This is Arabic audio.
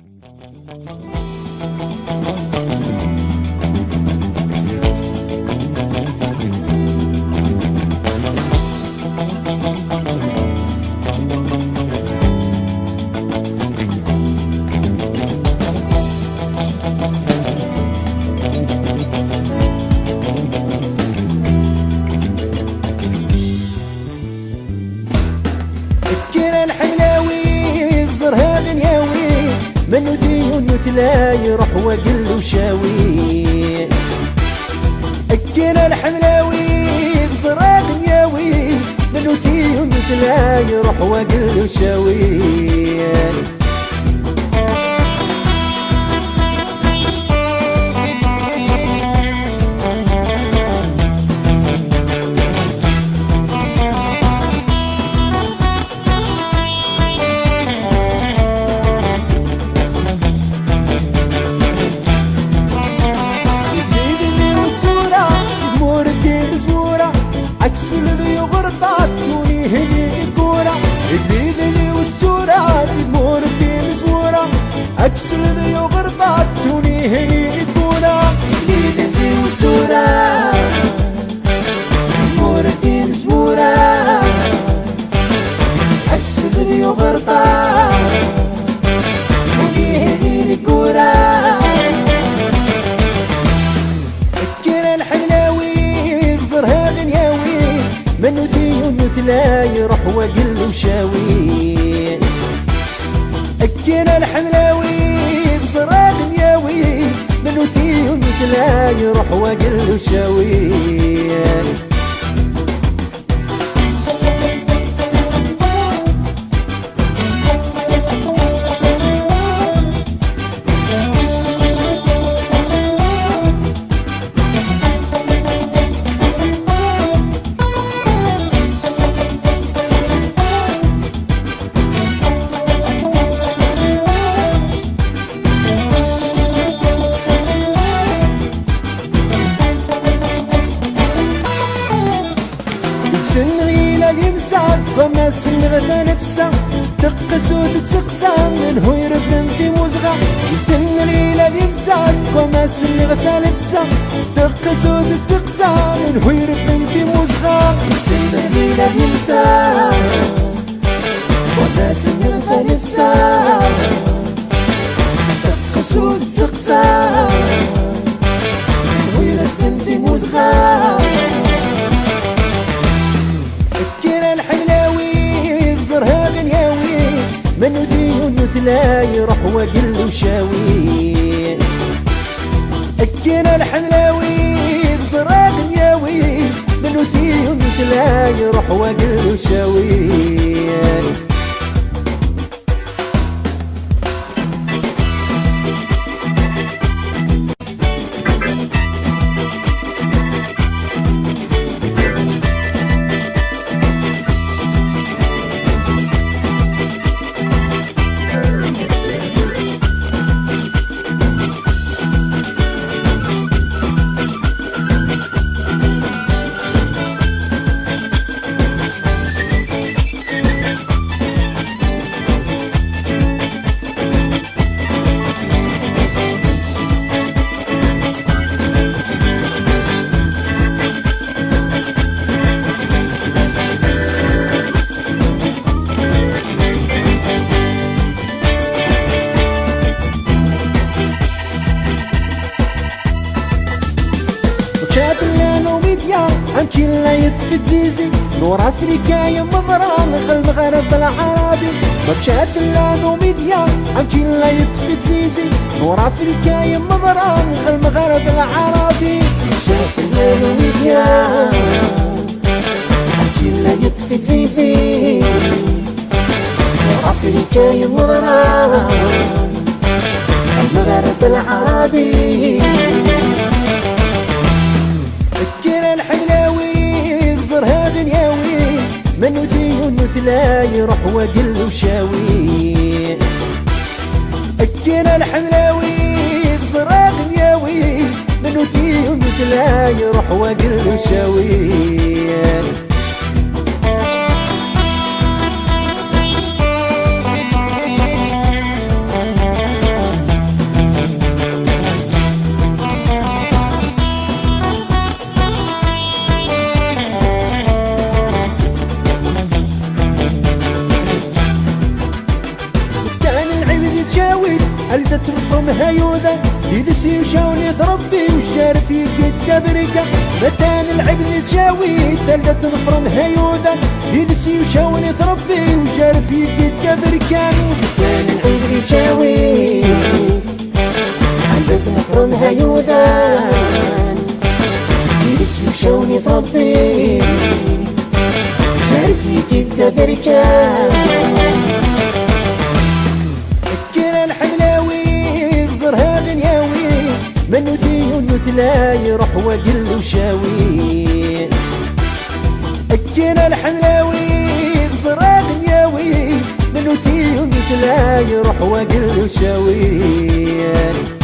Thank you. يثلا يروح وقل وشاوي الكرا الحملاوي بزرها غنياوي من يثيون يثلا يروح وقل وشاوي من يثيون مثلا يروح وقل وشاوي. الكرا الحملاوي بزرها غنياوي من يثيون مثلا يروح وقل وشاوي. فما سن غدا نفسه تقس وتتسقسى من هو يرفن في مزغة. سن غيلة يمسعد فما سن غدا نفسه تقس وتتسقسى من هو يرفن في مزغة. سن غيلة يمسعد فما سن غدا نفسه تقس وتتسقسى وشاوي الكرا الحملاوي بزرها غنياوي من يثيون مثلا يروح وقل وشاوي امشي لا يطفي تزيزي نور افريكا يا مضران المغرب العربي. شاف اللانو ميديا امشي لا يطفي تزيزي نور افريكا يا مضران المغرب العربي. شاف اللانو ميديا امشي لا يطفي تزيزي نور افريكا يا مضران المغرب العربي. يروح وقل وشاوي الكرا الحملاوي بزرها غنياوي من يثيون مثلا يروح وقل وشاوي علدة تفرمها يوذا يدسي وشاوني ثربي وشارف يقد بركة متان العبد تشاوي ثلة تفرمها يوذا يدسي وشاوني ثربي وشارف يقد بركة متان العبد تشاوي علدة تفرمها يوذا يدسي وشاوني ثربي شارف يقد بركة من وثي ونثلا يروح وقل وشاوي. أكينا الحملاوي بصراغ ياوي من وثي ونثلا يروح وقل وشاوي.